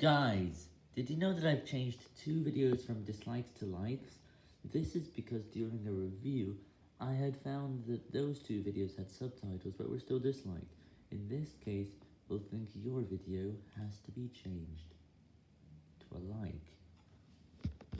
Guys, did you know that I've changed two videos from dislikes to likes? This is because during a review, I had found that those two videos had subtitles but were still disliked. In this case, we'll think your video has to be changed.